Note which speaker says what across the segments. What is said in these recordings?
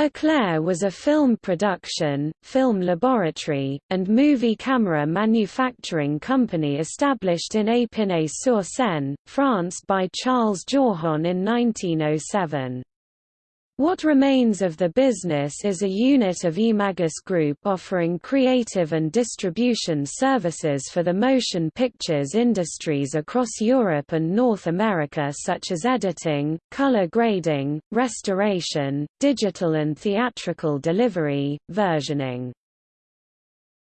Speaker 1: Eclair was a film production, film laboratory, and movie camera manufacturing company established in Épinay-sur-Seine, France by Charles Jourjon in 1907. What remains of the business is a unit of Ymagis Group offering creative and distribution services for the motion pictures industries across Europe and North America such as editing, color grading, restoration, digital and theatrical delivery, versioning.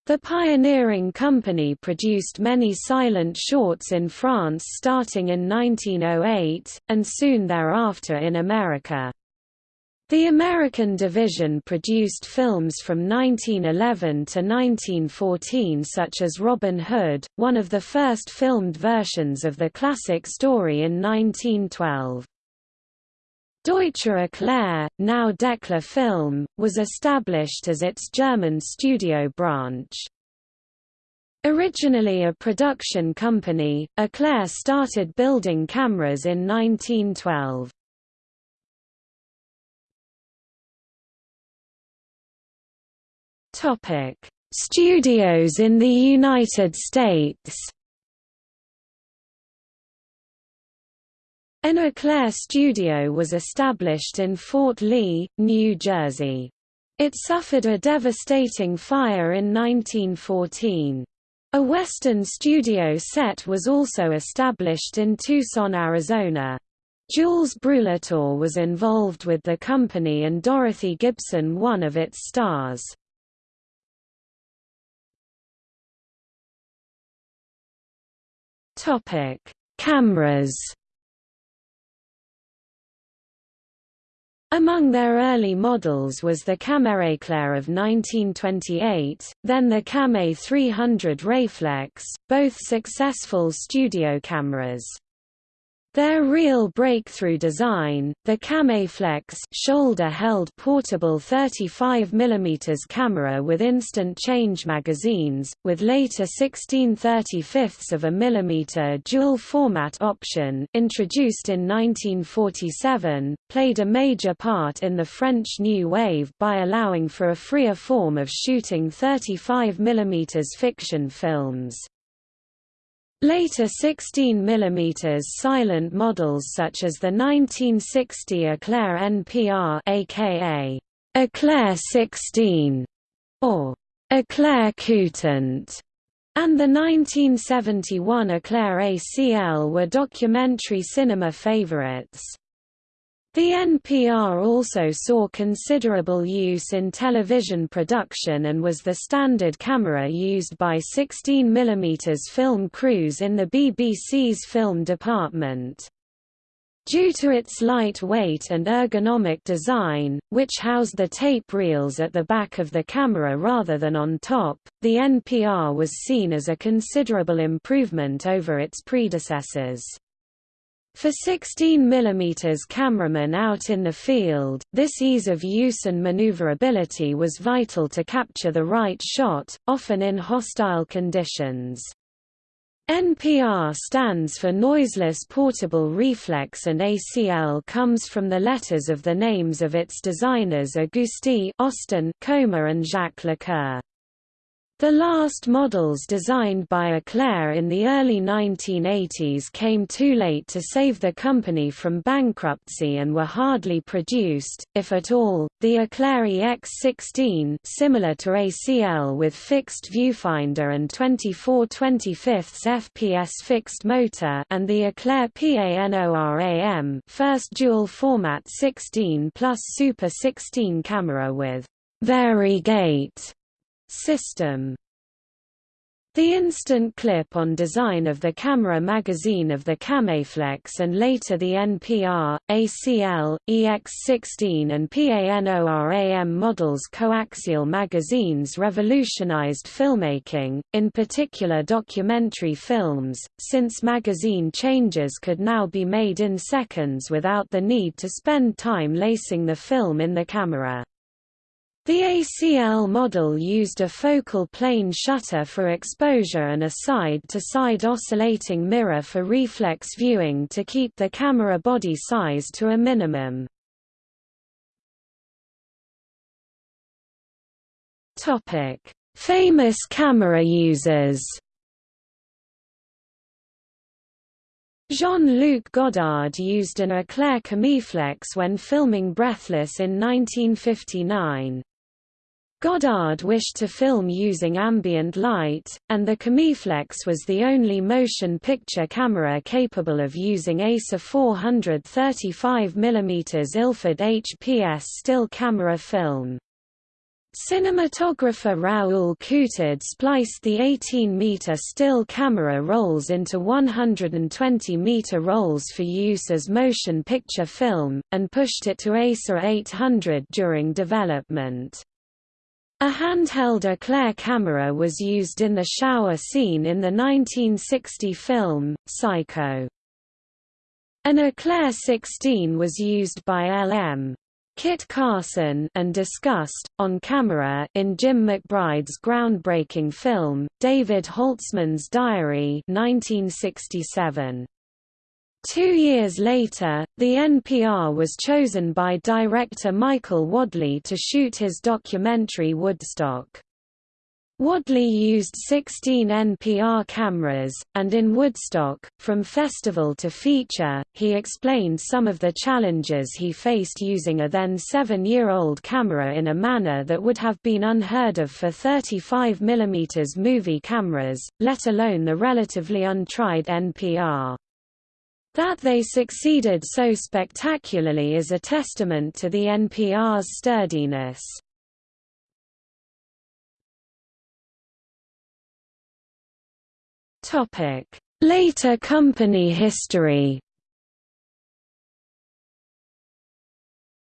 Speaker 1: The pioneering company produced many silent shorts in France starting in 1908, and soon thereafter in America. The American division produced films from 1911 to 1914 such as Robin Hood, one of the first filmed versions of the classic story in 1912. Deutsche Eclair, now Decla Film, was established as its German studio branch. Originally a production company, Eclair started building cameras in 1912. Topic: Studios in the United States. An Eclair studio was established in Fort Lee, New Jersey. It suffered a devastating fire in 1914. A Western studio set was also established in Tucson, Arizona. Jules Brulatour was involved with the company and Dorothy Gibson one of its stars. Topic: Cameras. Among their early models was the Caméréclair of 1928, then the Camé 300 Reflex, both successful studio cameras. Their real breakthrough design, the Caméflex shoulder-held portable 35 mm camera with instant change magazines, with later 16 35 of a millimeter dual format option introduced in 1947, played a major part in the French New Wave by allowing for a freer form of shooting 35 mm fiction films. Later 16 mm silent models such as the 1960 Eclair NPR aka Eclair 16 or Eclair Coutant and the 1971 Eclair ACL were documentary cinema favorites. The NPR also saw considerable use in television production and was the standard camera used by 16 mm film crews in the BBC's film department. Due to its light weight and ergonomic design, which housed the tape reels at the back of the camera rather than on top, the NPR was seen as a considerable improvement over its predecessors. For 16 mm cameramen out in the field, this ease of use and maneuverability was vital to capture the right shot, often in hostile conditions. NPR stands for Noiseless Portable Reflex and ACL comes from the letters of the names of its designers Auguste Austin Coma and Jacques Lecoeur. The last models designed by Eclair in the early 1980s came too late to save the company from bankruptcy and were hardly produced, if at all. The Eclair EX16, similar to ACL with fixed viewfinder and 24 25 fps fixed motor, and the Eclair PANORAM, first dual format 16 plus Super 16 camera with variegate System the instant clip-on design of the camera magazine of the Caméflex and later the NPR, ACL, EX16 and PANORAM models coaxial magazines revolutionized filmmaking, in particular documentary films, since magazine changes could now be made in seconds without the need to spend time lacing the film in the camera. The ACL model used a focal plane shutter for exposure and a side-to-side -side oscillating mirror for reflex viewing to keep the camera body size to a minimum. Famous camera users. Jean-Luc Godard used an Eclair Caméflex when filming Breathless in 1959. Godard wished to film using ambient light, and the Caméflex was the only motion picture camera capable of using ASA 435 mm Ilford HPS still camera film. Cinematographer Raoul Coutard spliced the 18-meter still camera rolls into 120-meter rolls for use as motion picture film, and pushed it to ASA 800 during development. A handheld Eclair camera was used in the shower scene in the 1960 film, Psycho. An Eclair 16 was used by L.M. Kit Carson and discussed, on camera, in Jim McBride's groundbreaking film, David Holzman's Diary 1967. Two years later, the NPR was chosen by director Michael Wadleigh to shoot his documentary Woodstock. Wadleigh used 16 NPR cameras, and in Woodstock, from festival to feature, he explained some of the challenges he faced using a then seven-year-old camera in a manner that would have been unheard of for 35 mm movie cameras, let alone the relatively untried NPR. That they succeeded so spectacularly is a testament to the NPR's sturdiness. Later company history.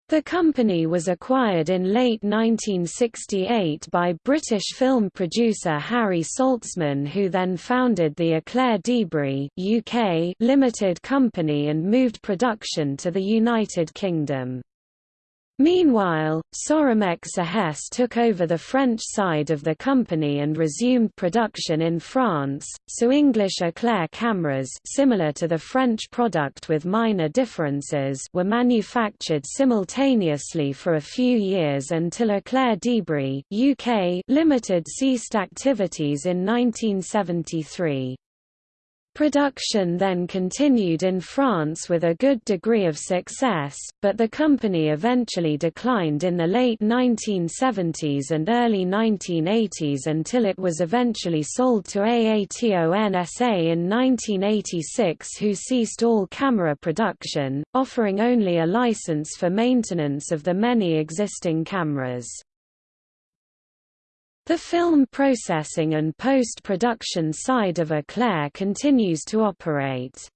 Speaker 1: The company was acquired in late 1968 by British film producer Harry Saltzman who then founded the Eclair Debrie UK Limited Company and moved production to the United Kingdom. Meanwhile, Sorimex Hesse took over the French side of the company and resumed production in France, so English Eclair cameras similar to the French product with minor differences were manufactured simultaneously for a few years until Eclair Debrie UK Limited ceased activities in 1973. Production then continued in France with a good degree of success, but the company eventually declined in the late 1970s and early 1980s until it was eventually sold to AATON SA in 1986 who ceased all camera production, offering only a license for maintenance of the many existing cameras. The film processing and post-production side of Eclair continues to operate.